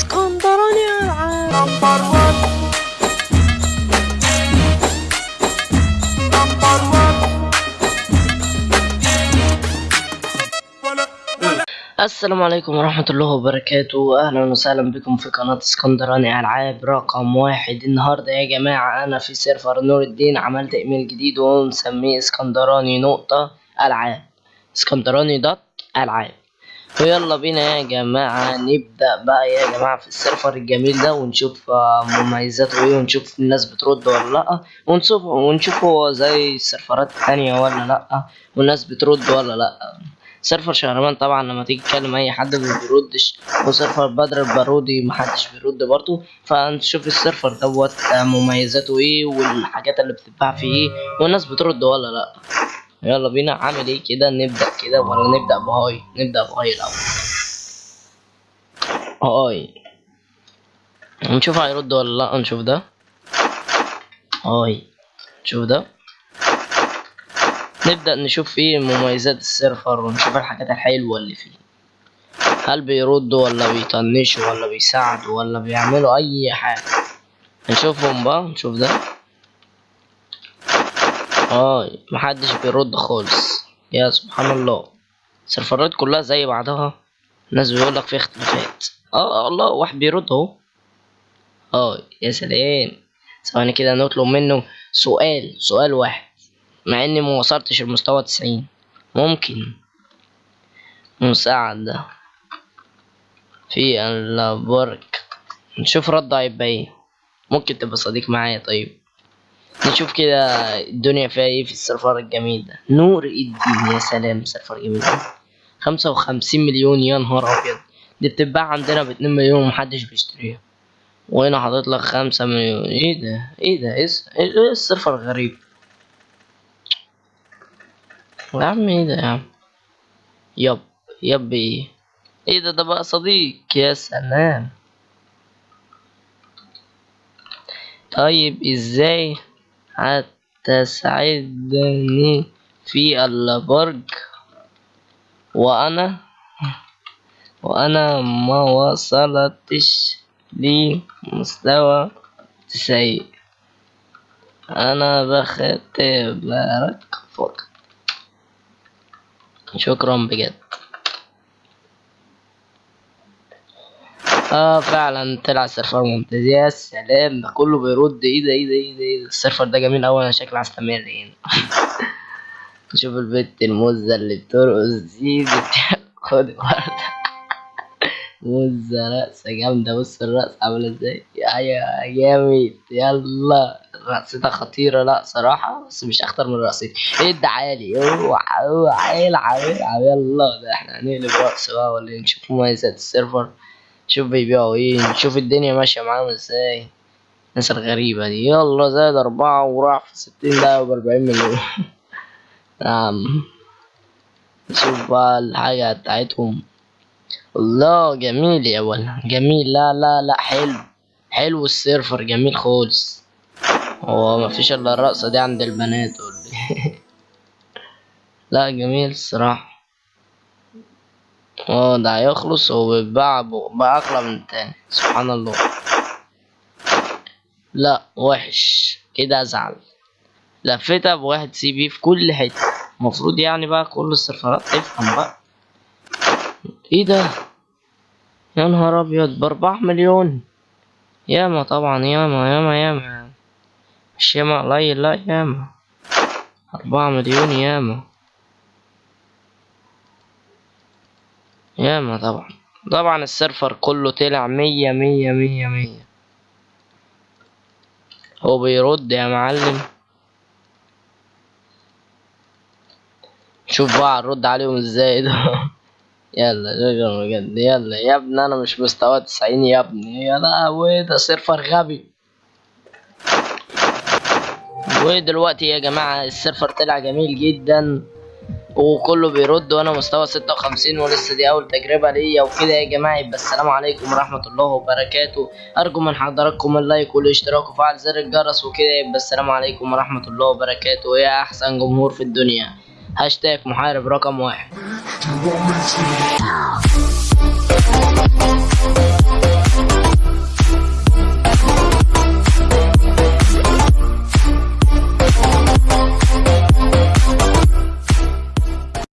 اسكندراني العاب السلام عليكم ورحمة الله وبركاته أهلا وسهلا بكم في قناة اسكندراني ألعاب رقم واحد النهاردة يا جماعة أنا في server نور الدين عملت إيميل جديد ومسميه اسكندراني نقطة ألعاب اسكندراني dot ألعاب ويلا بينا يا جماعة نبدأ بقى يا جماعة في ال server الجميل ده ونشوف آه، مميزاته إيه ونشوف الناس بترد ولا لأ. ونشوف ونشوف هو زي ال سيرفرات التانية ولا لأ والناس بترد ولا لأ. server شهرمان طبعا لما تيجي تكلم أي حد ما بيردش و server بدر البارودي محدش بيرد برضه. فنشوف ال server دوت آه، مميزاته إيه والحاجات اللي بتتباع فيه إيه والناس بترد ولا لأ. يلا بينا عامل إيه كده؟ نبدأ كده ولا نبدأ بهاي؟ نبدأ بهاي الأول. هاي. نشوف هيرد ولا لا؟ نشوف ده. هاي. نشوف ده. نبدأ نشوف إيه مميزات السيرفر ونشوف الحاجات الحلوة اللي فيه. هل بيردوا ولا بيطنشوا ولا بيساعدوا ولا بيعملوا أي حاجة؟ نشوفهم بقى نشوف ده. هاي محدش بيرد خالص. يا سبحان الله. السيرفرات كلها زي بعضها. الناس بيقولك في اختلافات. آه الله واحد بيرد أهو. آه يا سلام. ثواني كده نطلب منه سؤال سؤال واحد. مع إني ما وصلتش المستوى تسعين. ممكن مساعدة في البرك. نشوف رد هيبقى إيه. ممكن تبقى صديق معايا طيب. نشوف كده الدنيا فيها إيه في ال server الجميل ده. نور الدين يا سلام server جميل. خمسة وخمسين مليون يا نهار أبيض. دي بتتباع عندنا باتنين مليون ومحدش بيشتريها. وهنا حاطط لك خمسة مليون. إيه ده؟ إيه ده؟ إيه الس- إيه ال server غريب يا عم إيه ده يا عم؟ يب يب إيه؟ إيه ده؟ ده بقى صديق يا سلام. طيب إزاي هتساعدني في البرج وأنا وأنا ما وصلتش لمستوى تسعين. أنا بختبرك فقط. شكرا بجد. آه فعلا طلع server ممتاز. يا سلام ده كله بيرد. إيه ده إيه ده إيه ده, إيه ده؟ ال server ده جميل أوي أنا شكلي هستمر هنا. شوف البت المزة اللي بترقص دي خد ورده مزة رقصة جامدة. بص الرقصة عاملة إزاي. يا جامد يلا. رقصتها خطيرة. لا صراحة بس مش أخطر من رقصتي. إيه ده عالي. اوعى اوعى. العب العب يلا ده إحنا هنقلب رقص بقى ولا؟ نشوف مميزات ال server. نشوف بيبيعوا إيه نشوف الدنيا ماشية معاهم إزاي. الناس الغريبة دي. يلا زائد أربعة وراح في ستين دقيقة وبأربعين مليون. نعم. نشوف بقى الحاجة بتاعتهم. الله جميل يا ولا جميل. لا لا لا حلو. حلو ال server جميل خالص. هو مفيش إلا الرقصة دي عند البنات؟ لا جميل الصراحة. آه ده هيخلص وبيتباع بأغلى من التاني سبحان الله. لا وحش. كده ازعل لفيتها بواحد CP في كل حتة. المفروض يعني بقى كل السيرفرات تفهم بقى. إيه ده؟ يا نهار أبيض بأربعة مليون. ياما طبعا ياما ياما ياما. مش ياما قليل لا ياما. أربعة مليون ياما. ياما طبعا. طبعا ال server كله طلع مية مية مية مية. هو بيرد يا معلم. شوف بقى نرد عليهم إزاي ده. يلا شكرا بجد. يلا يا ابني أنا مش مستوى تسعين يا ابني. يا لهوي ده server غبي. ودلوقتي يا جماعة ال server طلع جميل جدا. وكله بيرد وأنا مستوى ستة وخمسين ولسه دي أول تجربة ليا وكده يا جماعة. يبقى السلام عليكم ورحمة الله وبركاته. أرجو من حضراتكم ال like والاشتراك وفعل زر الجرس وكده. يبقى السلام عليكم ورحمة الله وبركاته. يا أحسن جمهور في الدنيا. هاشتاج محارب رقم واحد.